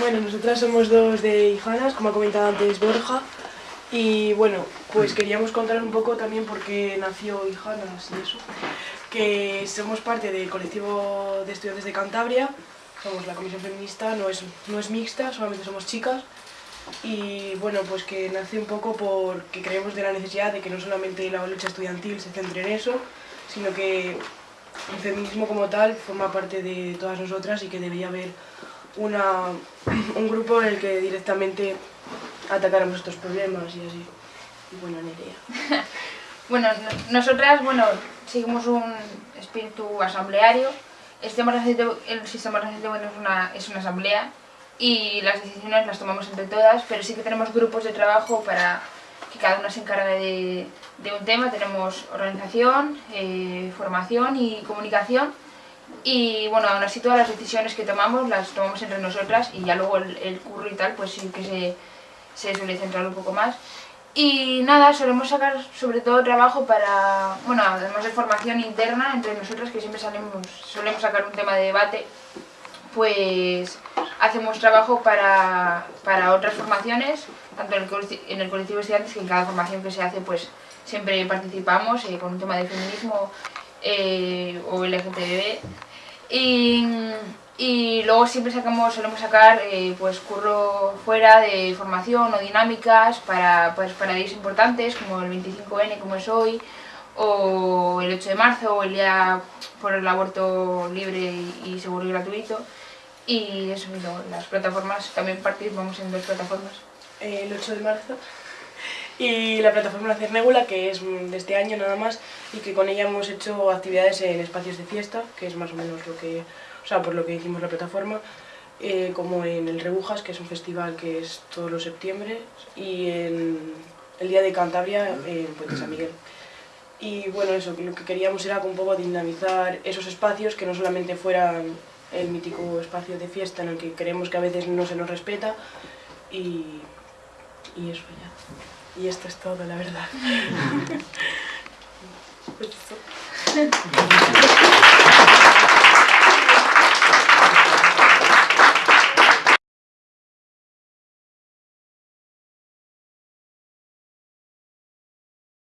Bueno, nosotras somos dos de Ijanas, como ha comentado antes Borja, y bueno, pues queríamos contar un poco también por qué nació Ijanas y eso, que somos parte del colectivo de estudiantes de Cantabria, somos la comisión feminista, no es, no es mixta, solamente somos chicas, y bueno, pues que nace un poco porque creemos de la necesidad de que no solamente la lucha estudiantil se centre en eso, sino que el feminismo como tal forma parte de todas nosotras y que debería haber una, un grupo en el que directamente atacáramos estos problemas y así. Y bueno, Nerea. bueno, nosotras, bueno, seguimos un espíritu asambleario. El sistema organizativo, el sistema organizativo es, una, es una asamblea y las decisiones las tomamos entre todas, pero sí que tenemos grupos de trabajo para que cada una se encargue de, de un tema. Tenemos organización, eh, formación y comunicación y bueno, aún así todas las decisiones que tomamos las tomamos entre nosotras y ya luego el, el curro y tal pues sí que se, se suele centrar un poco más. Y nada, solemos sacar sobre todo trabajo para, bueno, además de formación interna entre nosotras que siempre salimos, solemos sacar un tema de debate, pues hacemos trabajo para, para otras formaciones, tanto en el, en el colectivo de estudiantes que en cada formación que se hace pues siempre participamos eh, con un tema de feminismo eh, o LGTB y, y, luego siempre sacamos, solemos sacar eh, pues curro fuera de formación o dinámicas para, pues, para días importantes como el 25N como es hoy o el 8 de marzo o el día por el aborto libre y, seguro y gratuito. Y eso, y las plataformas, también participamos en dos plataformas. El 8 de marzo y la plataforma Cernégula, que es de este año nada más, y que con ella hemos hecho actividades en espacios de fiesta, que es más o menos lo que, o sea, por lo que hicimos la plataforma, eh, como en el Rebujas, que es un festival que es todos los septiembre, y en el Día de Cantabria en Puente San Miguel. Y bueno, eso, lo que queríamos era un poco dinamizar esos espacios, que no solamente fueran el mítico espacio de fiesta en el que creemos que a veces no se nos respeta, y, y eso ya. Y esto es todo, la verdad.